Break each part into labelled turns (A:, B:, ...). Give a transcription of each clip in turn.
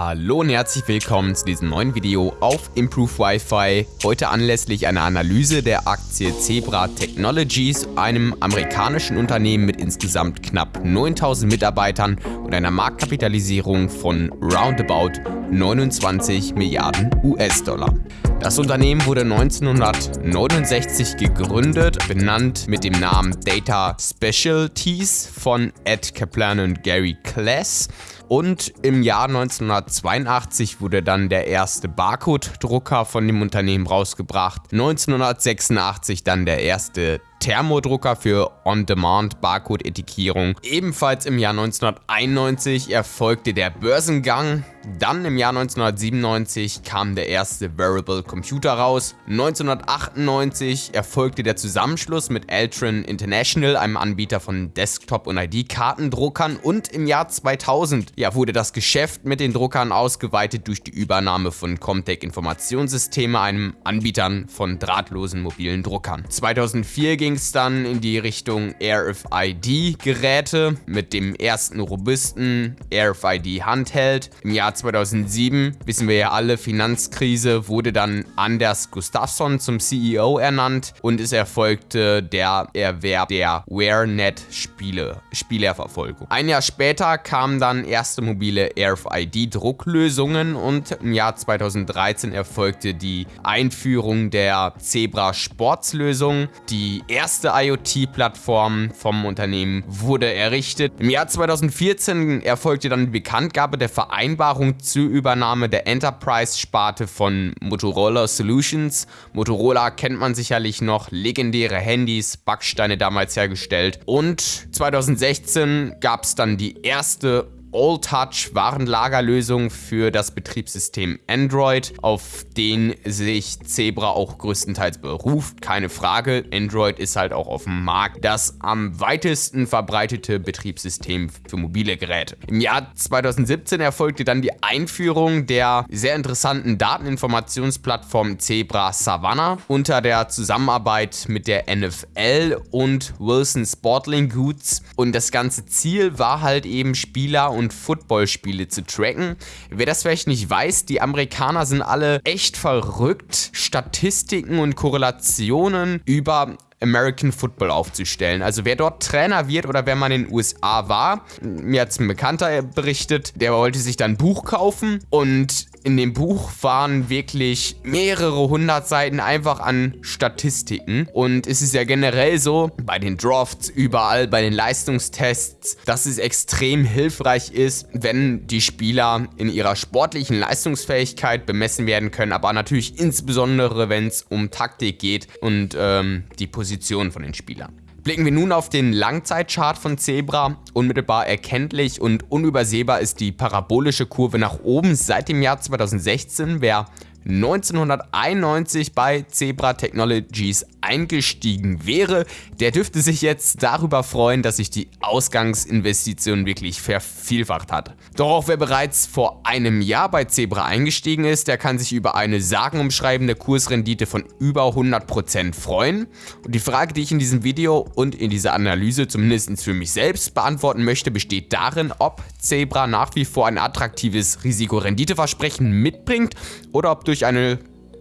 A: Hallo und herzlich willkommen zu diesem neuen Video auf Improve Wi-Fi. Heute anlässlich einer Analyse der Aktie Zebra Technologies, einem amerikanischen Unternehmen mit insgesamt knapp 9000 Mitarbeitern und einer Marktkapitalisierung von roundabout 29 Milliarden US-Dollar. Das Unternehmen wurde 1969 gegründet, benannt mit dem Namen Data Specialties von Ed Kaplan und Gary Kless. Und im Jahr 1982 wurde dann der erste Barcode-Drucker von dem Unternehmen rausgebracht. 1986 dann der erste Thermodrucker für On-Demand-Barcode-Etikierung. Ebenfalls im Jahr 1991 erfolgte der Börsengang. Dann im Jahr 1997 kam der erste Variable Computer raus. 1998 erfolgte der Zusammenschluss mit Altran International, einem Anbieter von Desktop- und ID-Kartendruckern. Und im Jahr 2000 ja, wurde das Geschäft mit den Druckern ausgeweitet durch die Übernahme von Comtech Informationssysteme, einem Anbieter von drahtlosen mobilen Druckern. 2004 ging ging es dann in die Richtung RFID-Geräte mit dem ersten robusten RFID-Handheld. Im Jahr 2007, wissen wir ja alle, Finanzkrise, wurde dann Anders Gustafsson zum CEO ernannt und es erfolgte der Erwerb der WareNet-Spiele, Spielerverfolgung. Ein Jahr später kamen dann erste mobile RFID-Drucklösungen und im Jahr 2013 erfolgte die Einführung der Zebra Sportslösung, die erste IoT-Plattform vom Unternehmen wurde errichtet. Im Jahr 2014 erfolgte dann die Bekanntgabe der Vereinbarung zur Übernahme der Enterprise-Sparte von Motorola Solutions. Motorola kennt man sicherlich noch, legendäre Handys, Backsteine damals hergestellt. Und 2016 gab es dann die erste All-Touch-Warenlagerlösung für das Betriebssystem Android, auf den sich Zebra auch größtenteils beruft. Keine Frage, Android ist halt auch auf dem Markt das am weitesten verbreitete Betriebssystem für mobile Geräte. Im Jahr 2017 erfolgte dann die Einführung der sehr interessanten Dateninformationsplattform Zebra Savannah unter der Zusammenarbeit mit der NFL und Wilson Sportling Goods und das ganze Ziel war halt eben Spieler und Footballspiele zu tracken. Wer das vielleicht nicht weiß, die Amerikaner sind alle echt verrückt, Statistiken und Korrelationen über American Football aufzustellen. Also wer dort Trainer wird oder wenn man in den USA war, mir hat ein Bekannter berichtet, der wollte sich dann ein Buch kaufen und in dem Buch waren wirklich mehrere hundert Seiten einfach an Statistiken. Und es ist ja generell so, bei den Drafts, überall, bei den Leistungstests, dass es extrem hilfreich ist, wenn die Spieler in ihrer sportlichen Leistungsfähigkeit bemessen werden können, aber natürlich insbesondere, wenn es um Taktik geht und ähm, die Position von den Spielern. Blicken wir nun auf den Langzeitchart von Zebra. Unmittelbar erkenntlich und unübersehbar ist die parabolische Kurve nach oben seit dem Jahr 2016. Wer 1991 bei Zebra Technologies eingestiegen wäre, der dürfte sich jetzt darüber freuen, dass sich die Ausgangsinvestition wirklich vervielfacht hat. Doch auch wer bereits vor einem Jahr bei Zebra eingestiegen ist, der kann sich über eine sagenumschreibende Kursrendite von über 100% freuen. Und die Frage, die ich in diesem Video und in dieser Analyse zumindest für mich selbst beantworten möchte, besteht darin, ob Zebra nach wie vor ein attraktives Risikorenditeversprechen mitbringt oder ob durch eine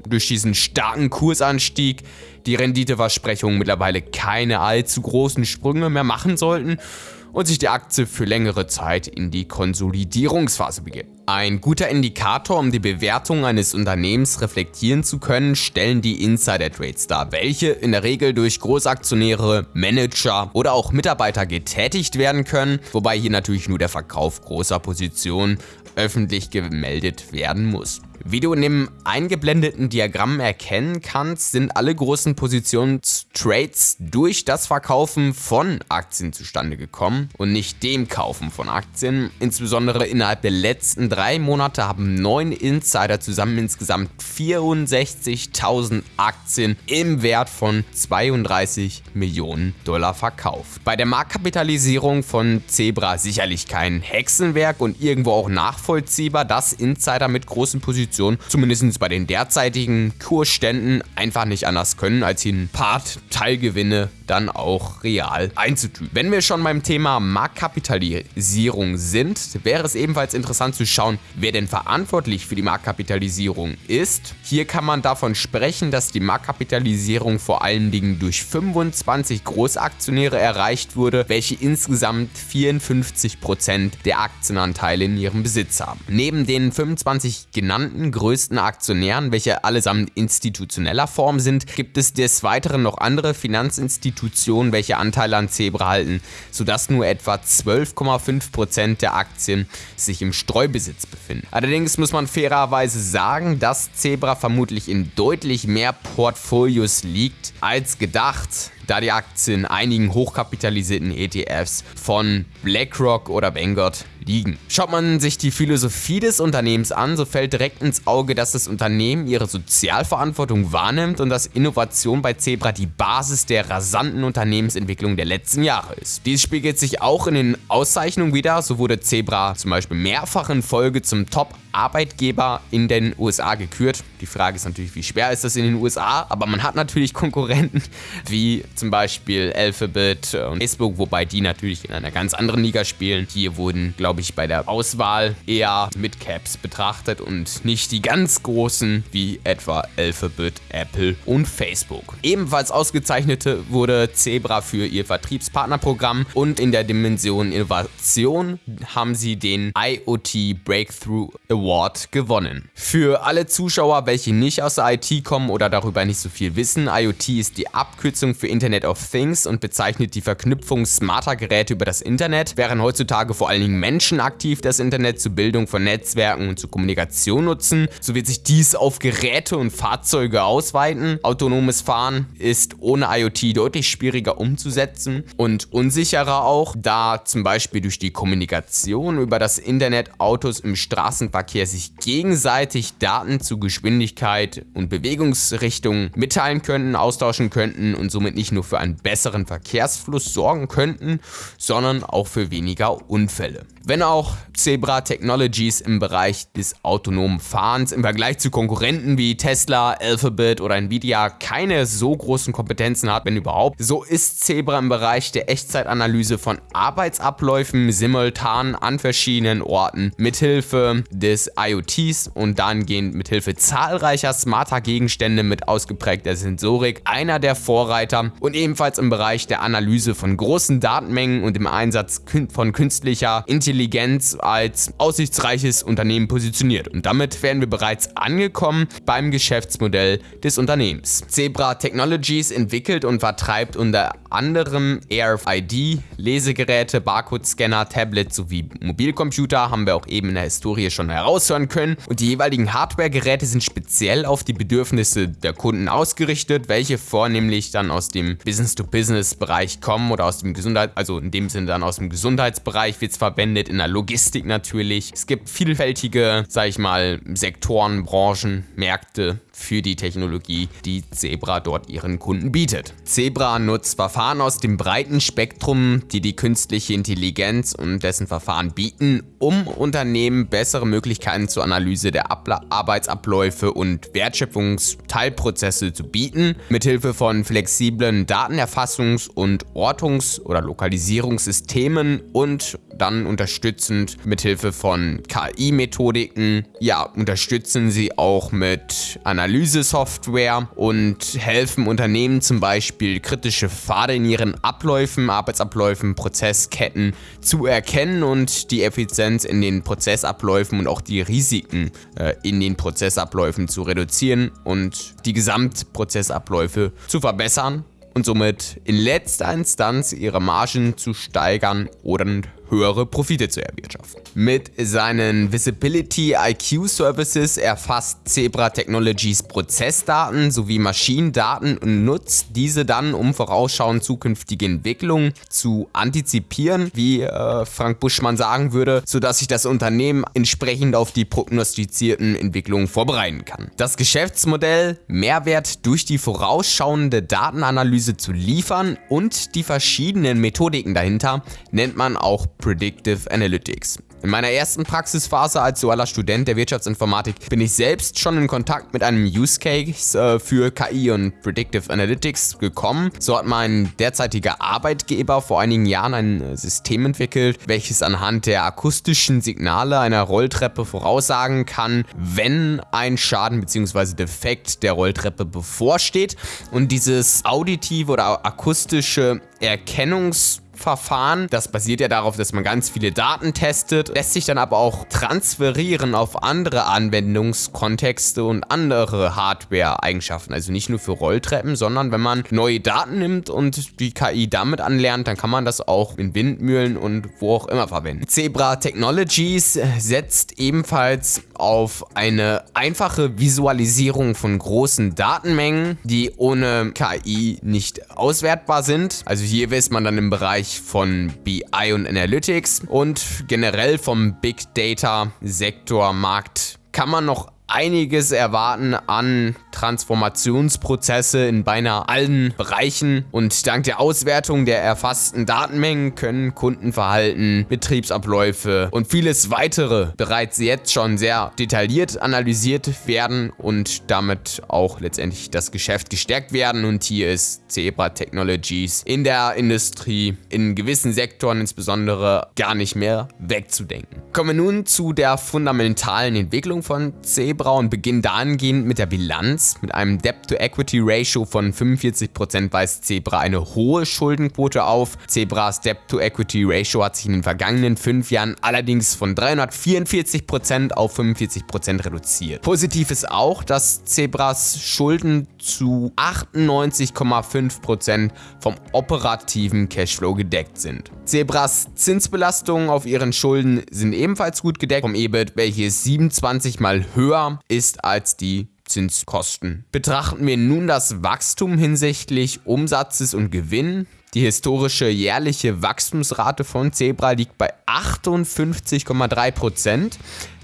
A: durch diesen starken Kursanstieg die Renditeversprechungen mittlerweile keine allzu großen Sprünge mehr machen sollten und sich die Aktie für längere Zeit in die Konsolidierungsphase begibt. Ein guter Indikator, um die Bewertung eines Unternehmens reflektieren zu können, stellen die Insider-Trades dar, welche in der Regel durch Großaktionäre, Manager oder auch Mitarbeiter getätigt werden können, wobei hier natürlich nur der Verkauf großer Positionen öffentlich gemeldet werden muss. Wie du in dem eingeblendeten Diagramm erkennen kannst, sind alle großen Positionstrades durch das Verkaufen von Aktien zustande gekommen und nicht dem Kaufen von Aktien. Insbesondere innerhalb der letzten drei Monate haben neun Insider zusammen insgesamt 64.000 Aktien im Wert von 32 Millionen Dollar verkauft. Bei der Marktkapitalisierung von Zebra sicherlich kein Hexenwerk und irgendwo auch nachvollziehbar, dass Insider mit großen Positionen Position, zumindest bei den derzeitigen Kursständen, einfach nicht anders können, als hier ein Teilgewinne dann auch real einzutüten. Wenn wir schon beim Thema Marktkapitalisierung sind, wäre es ebenfalls interessant zu schauen, wer denn verantwortlich für die Marktkapitalisierung ist. Hier kann man davon sprechen, dass die Marktkapitalisierung vor allen Dingen durch 25 Großaktionäre erreicht wurde, welche insgesamt 54% der Aktienanteile in ihrem Besitz haben. Neben den 25 genannten größten Aktionären, welche allesamt institutioneller Form sind, gibt es des Weiteren noch andere Finanzinstitutionen, welche Anteile an Zebra halten, sodass nur etwa 12,5% der Aktien sich im Streubesitz befinden. Allerdings muss man fairerweise sagen, dass Zebra vermutlich in deutlich mehr Portfolios liegt als gedacht da die Aktien einigen hochkapitalisierten ETFs von BlackRock oder Vanguard liegen. Schaut man sich die Philosophie des Unternehmens an, so fällt direkt ins Auge, dass das Unternehmen ihre Sozialverantwortung wahrnimmt und dass Innovation bei Zebra die Basis der rasanten Unternehmensentwicklung der letzten Jahre ist. Dies spiegelt sich auch in den Auszeichnungen wieder, so wurde Zebra zum Beispiel mehrfach in Folge zum Top Arbeitgeber in den USA gekürt. Die Frage ist natürlich, wie schwer ist das in den USA, aber man hat natürlich Konkurrenten wie zum Beispiel Alphabet und Facebook, wobei die natürlich in einer ganz anderen Liga spielen. Hier wurden, glaube ich, bei der Auswahl eher Midcaps betrachtet und nicht die ganz großen wie etwa Alphabet, Apple und Facebook. Ebenfalls ausgezeichnete wurde Zebra für ihr Vertriebspartnerprogramm und in der Dimension Innovation haben sie den IoT Breakthrough Award gewonnen. Für alle Zuschauer, welche nicht aus der IT kommen oder darüber nicht so viel wissen, IoT ist die Abkürzung für Internet of Things und bezeichnet die Verknüpfung smarter Geräte über das Internet, während heutzutage vor allen Dingen Menschen aktiv das Internet zur Bildung von Netzwerken und zur Kommunikation nutzen, so wird sich dies auf Geräte und Fahrzeuge ausweiten. Autonomes Fahren ist ohne IoT deutlich schwieriger umzusetzen und unsicherer auch, da zum Beispiel durch die Kommunikation über das Internet Autos im Straßenverkehr Verkehr sich gegenseitig Daten zu Geschwindigkeit und Bewegungsrichtung mitteilen könnten, austauschen könnten und somit nicht nur für einen besseren Verkehrsfluss sorgen könnten, sondern auch für weniger Unfälle. Wenn auch Zebra Technologies im Bereich des autonomen Fahrens im Vergleich zu Konkurrenten wie Tesla, Alphabet oder Nvidia keine so großen Kompetenzen hat, wenn überhaupt, so ist Zebra im Bereich der Echtzeitanalyse von Arbeitsabläufen simultan an verschiedenen Orten mithilfe des IoTs und dahingehend mithilfe zahlreicher smarter Gegenstände mit ausgeprägter Sensorik einer der Vorreiter und ebenfalls im Bereich der Analyse von großen Datenmengen und im Einsatz von künstlicher Intelligenz Intelligenz als aussichtsreiches Unternehmen positioniert. Und damit wären wir bereits angekommen beim Geschäftsmodell des Unternehmens. Zebra Technologies entwickelt und vertreibt unter anderem RFID, Lesegeräte, Barcode-Scanner, Tablets sowie Mobilcomputer, haben wir auch eben in der Historie schon heraushören können. Und die jeweiligen Hardware-Geräte sind speziell auf die Bedürfnisse der Kunden ausgerichtet, welche vornehmlich dann aus dem Business-to-Business-Bereich kommen oder aus dem Gesundheit, also in dem Sinne dann aus dem Gesundheitsbereich wird es verwendet, in der Logistik natürlich. Es gibt vielfältige, sag ich mal, Sektoren, Branchen, Märkte, für die Technologie, die Zebra dort ihren Kunden bietet. Zebra nutzt Verfahren aus dem breiten Spektrum, die die künstliche Intelligenz und dessen Verfahren bieten, um Unternehmen bessere Möglichkeiten zur Analyse der Abla Arbeitsabläufe und Wertschöpfungsteilprozesse zu bieten, mithilfe von flexiblen Datenerfassungs- und Ortungs- oder Lokalisierungssystemen und dann unterstützend mithilfe von KI-Methodiken. Ja, unterstützen sie auch mit Analyse-Software und helfen Unternehmen zum Beispiel kritische Pfade in ihren Abläufen, Arbeitsabläufen, Prozessketten zu erkennen und die Effizienz in den Prozessabläufen und auch die Risiken äh, in den Prozessabläufen zu reduzieren und die Gesamtprozessabläufe zu verbessern und somit in letzter Instanz ihre Margen zu steigern oder höhere Profite zu erwirtschaften. Mit seinen Visibility IQ Services erfasst Zebra Technologies Prozessdaten sowie Maschinendaten und nutzt diese dann, um vorausschauend zukünftige Entwicklungen zu antizipieren, wie äh, Frank Buschmann sagen würde, sodass sich das Unternehmen entsprechend auf die prognostizierten Entwicklungen vorbereiten kann. Das Geschäftsmodell, Mehrwert durch die vorausschauende Datenanalyse zu liefern und die verschiedenen Methodiken dahinter, nennt man auch Predictive Analytics. In meiner ersten Praxisphase als dualer Student der Wirtschaftsinformatik bin ich selbst schon in Kontakt mit einem Use Case äh, für KI und Predictive Analytics gekommen. So hat mein derzeitiger Arbeitgeber vor einigen Jahren ein äh, System entwickelt, welches anhand der akustischen Signale einer Rolltreppe voraussagen kann, wenn ein Schaden bzw. Defekt der Rolltreppe bevorsteht. Und dieses auditive oder akustische Erkennungs- Verfahren. Das basiert ja darauf, dass man ganz viele Daten testet, lässt sich dann aber auch transferieren auf andere Anwendungskontexte und andere Hardware-Eigenschaften. Also nicht nur für Rolltreppen, sondern wenn man neue Daten nimmt und die KI damit anlernt, dann kann man das auch in Windmühlen und wo auch immer verwenden. Zebra Technologies setzt ebenfalls auf eine einfache Visualisierung von großen Datenmengen, die ohne KI nicht auswertbar sind. Also hier weiß man dann im Bereich Bereich von BI und Analytics und generell vom Big Data Sektor Markt kann man noch einiges erwarten an Transformationsprozesse in beinahe allen Bereichen und dank der Auswertung der erfassten Datenmengen können Kundenverhalten, Betriebsabläufe und vieles weitere bereits jetzt schon sehr detailliert analysiert werden und damit auch letztendlich das Geschäft gestärkt werden und hier ist Zebra Technologies in der Industrie in gewissen Sektoren insbesondere gar nicht mehr wegzudenken. Kommen wir nun zu der fundamentalen Entwicklung von Zebra Zebra und beginnen dahingehend mit der Bilanz. Mit einem Debt-to-Equity-Ratio von 45% weist Zebra eine hohe Schuldenquote auf. Zebras Debt-to-Equity-Ratio hat sich in den vergangenen fünf Jahren allerdings von 344% auf 45% reduziert. Positiv ist auch, dass Zebras Schulden zu 98,5% vom operativen Cashflow gedeckt sind. Zebras Zinsbelastungen auf ihren Schulden sind ebenfalls gut gedeckt vom EBIT, welches 27 mal höher ist als die Zinskosten. Betrachten wir nun das Wachstum hinsichtlich Umsatzes und Gewinn. Die historische jährliche Wachstumsrate von Zebra liegt bei 58,3%.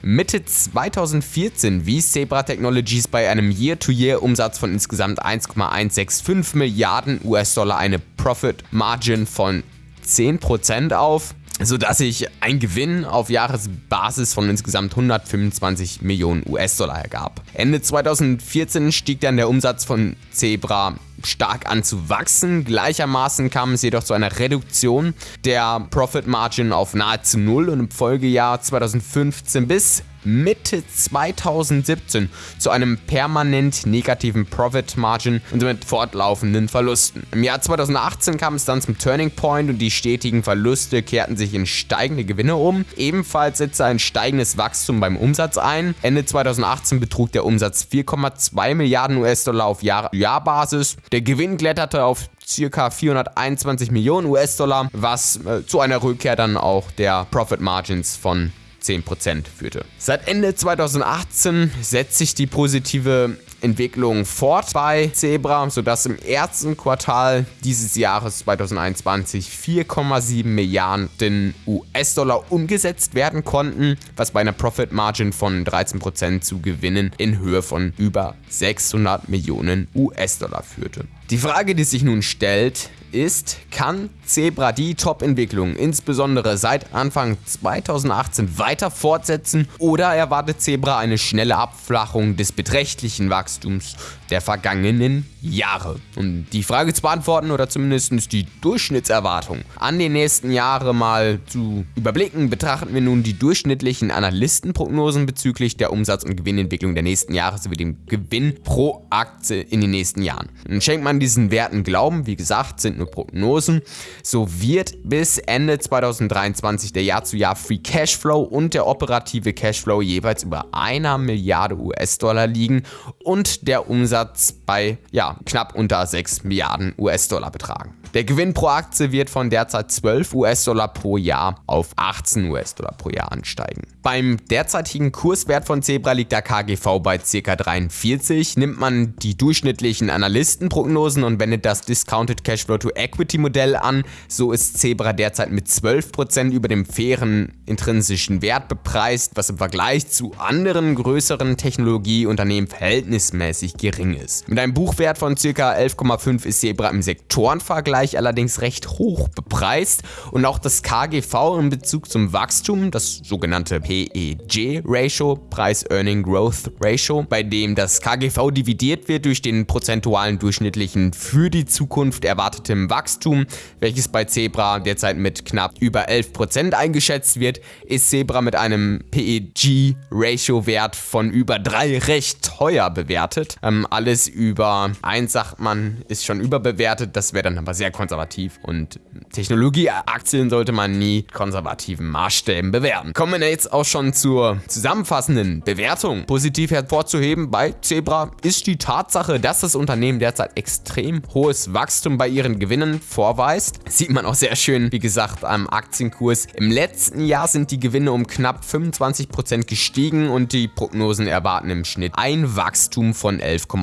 A: Mitte 2014 wies Zebra Technologies bei einem Year-to-Year-Umsatz von insgesamt 1,165 Milliarden US-Dollar eine Profit Margin von 10% auf sodass sich ein Gewinn auf Jahresbasis von insgesamt 125 Millionen US-Dollar ergab. Ende 2014 stieg dann der Umsatz von Zebra stark an zu wachsen. Gleichermaßen kam es jedoch zu einer Reduktion der Profit Margin auf nahezu null und im Folgejahr 2015 bis Mitte 2017 zu einem permanent negativen Profit Margin und somit fortlaufenden Verlusten. Im Jahr 2018 kam es dann zum Turning Point und die stetigen Verluste kehrten sich in steigende Gewinne um. Ebenfalls setzte ein steigendes Wachstum beim Umsatz ein. Ende 2018 betrug der Umsatz 4,2 Milliarden US-Dollar auf Jahr Jahrbasis. Der Gewinn kletterte auf ca. 421 Millionen US-Dollar, was äh, zu einer Rückkehr dann auch der Profit Margins von 10% führte. Seit Ende 2018 setzt sich die positive Entwicklung fort bei Zebra, sodass im ersten Quartal dieses Jahres 2021 4,7 Milliarden US-Dollar umgesetzt werden konnten, was bei einer Profit Margin von 13% zu Gewinnen in Höhe von über 600 Millionen US-Dollar führte. Die Frage, die sich nun stellt, ist, kann Zebra die Top-Entwicklung insbesondere seit Anfang 2018 weiter fortsetzen oder erwartet Zebra eine schnelle Abflachung des beträchtlichen Wachstums der vergangenen Jahre? Um die Frage zu beantworten oder zumindest die Durchschnittserwartung an die nächsten Jahre mal zu überblicken, betrachten wir nun die durchschnittlichen Analystenprognosen bezüglich der Umsatz- und Gewinnentwicklung der nächsten Jahre sowie dem Gewinn pro Aktie in den nächsten Jahren. Und schenkt man diesen Werten Glauben, wie gesagt, sind nur Prognosen, so wird bis Ende 2023 der Jahr-zu-Jahr Free Cashflow und der operative Cashflow jeweils über einer Milliarde US-Dollar liegen und der Umsatz bei ja, knapp unter 6 Milliarden US-Dollar betragen. Der Gewinn pro Aktie wird von derzeit 12 US-Dollar pro Jahr auf 18 US-Dollar pro Jahr ansteigen. Beim derzeitigen Kurswert von Zebra liegt der KGV bei ca. 43. Nimmt man die durchschnittlichen Analystenprognosen und wendet das Discounted Cashflow to Equity Modell an. So ist Zebra derzeit mit 12% über dem fairen intrinsischen Wert bepreist, was im Vergleich zu anderen größeren Technologieunternehmen verhältnismäßig gering ist. Mit einem Buchwert von ca. 11,5 ist Zebra im Sektorenvergleich allerdings recht hoch bepreist und auch das KGV in Bezug zum Wachstum, das sogenannte PEG-Ratio, Price-Earning Growth Ratio, bei dem das KGV dividiert wird durch den prozentualen durchschnittlichen für die Zukunft erwarteten Wachstum, welches bei Zebra derzeit mit knapp über 11% eingeschätzt wird, ist Zebra mit einem PEG-Ratio-Wert von über 3 recht teuer bewertet. Ähm, alles über 1 sagt man, ist schon überbewertet, das wäre dann aber sehr konservativ und Technologieaktien sollte man nie konservativen Maßstäben bewerten. Kommen wir jetzt auch schon zur zusammenfassenden Bewertung. Positiv hervorzuheben bei Zebra ist die Tatsache, dass das Unternehmen derzeit extrem hohes Wachstum bei ihren Gewinnen vorweist. Sieht man auch sehr schön, wie gesagt, am Aktienkurs. Im letzten Jahr sind die Gewinne um knapp 25% gestiegen und die Prognosen erwarten im Schnitt ein Wachstum von 11,5%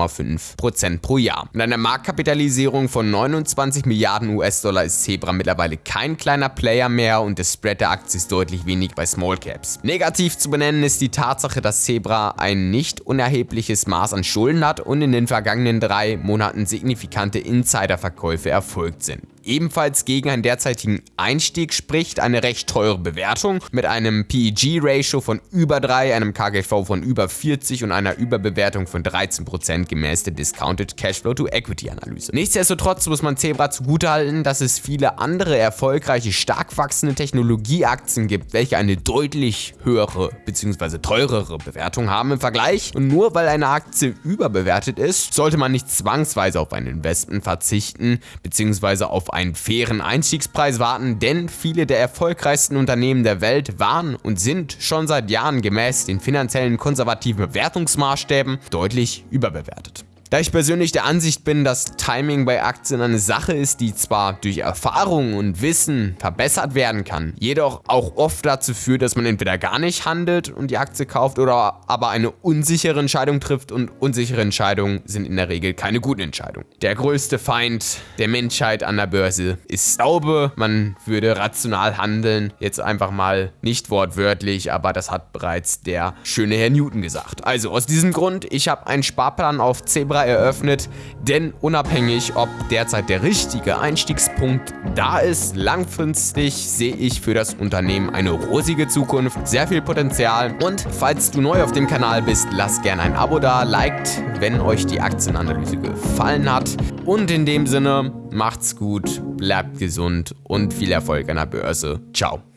A: pro Jahr. Mit einer Marktkapitalisierung von 29 Milliarden US-Dollar ist Zebra mittlerweile kein kleiner Player mehr und der Spread der Aktie ist deutlich wenig bei Small Caps. Negativ zu benennen ist die Tatsache, dass Zebra ein nicht unerhebliches Maß an Schulden hat und in den vergangenen drei Monaten signifikante Insiderverkäufe erfolgt sind ebenfalls gegen einen derzeitigen Einstieg spricht, eine recht teure Bewertung mit einem PEG-Ratio von über 3, einem KGV von über 40 und einer Überbewertung von 13% gemäß der Discounted Cashflow to Equity Analyse. Nichtsdestotrotz muss man Zebra zugutehalten, dass es viele andere erfolgreiche, stark wachsende Technologieaktien gibt, welche eine deutlich höhere bzw. teurere Bewertung haben im Vergleich. Und nur weil eine Aktie überbewertet ist, sollte man nicht zwangsweise auf ein Investment verzichten bzw. auf einen fairen Einstiegspreis warten, denn viele der erfolgreichsten Unternehmen der Welt waren und sind schon seit Jahren gemäß den finanziellen konservativen Bewertungsmaßstäben deutlich überbewertet. Da ich persönlich der Ansicht bin, dass Timing bei Aktien eine Sache ist, die zwar durch Erfahrung und Wissen verbessert werden kann, jedoch auch oft dazu führt, dass man entweder gar nicht handelt und die Aktie kauft oder aber eine unsichere Entscheidung trifft und unsichere Entscheidungen sind in der Regel keine guten Entscheidungen. Der größte Feind der Menschheit an der Börse ist Glaube. Man würde rational handeln, jetzt einfach mal nicht wortwörtlich, aber das hat bereits der schöne Herr Newton gesagt. Also aus diesem Grund, ich habe einen Sparplan auf Zebra Zebra eröffnet, denn unabhängig, ob derzeit der richtige Einstiegspunkt da ist, langfristig sehe ich für das Unternehmen eine rosige Zukunft, sehr viel Potenzial und falls du neu auf dem Kanal bist, lass gerne ein Abo da, liked, wenn euch die Aktienanalyse gefallen hat und in dem Sinne, macht's gut, bleibt gesund und viel Erfolg an der Börse. Ciao.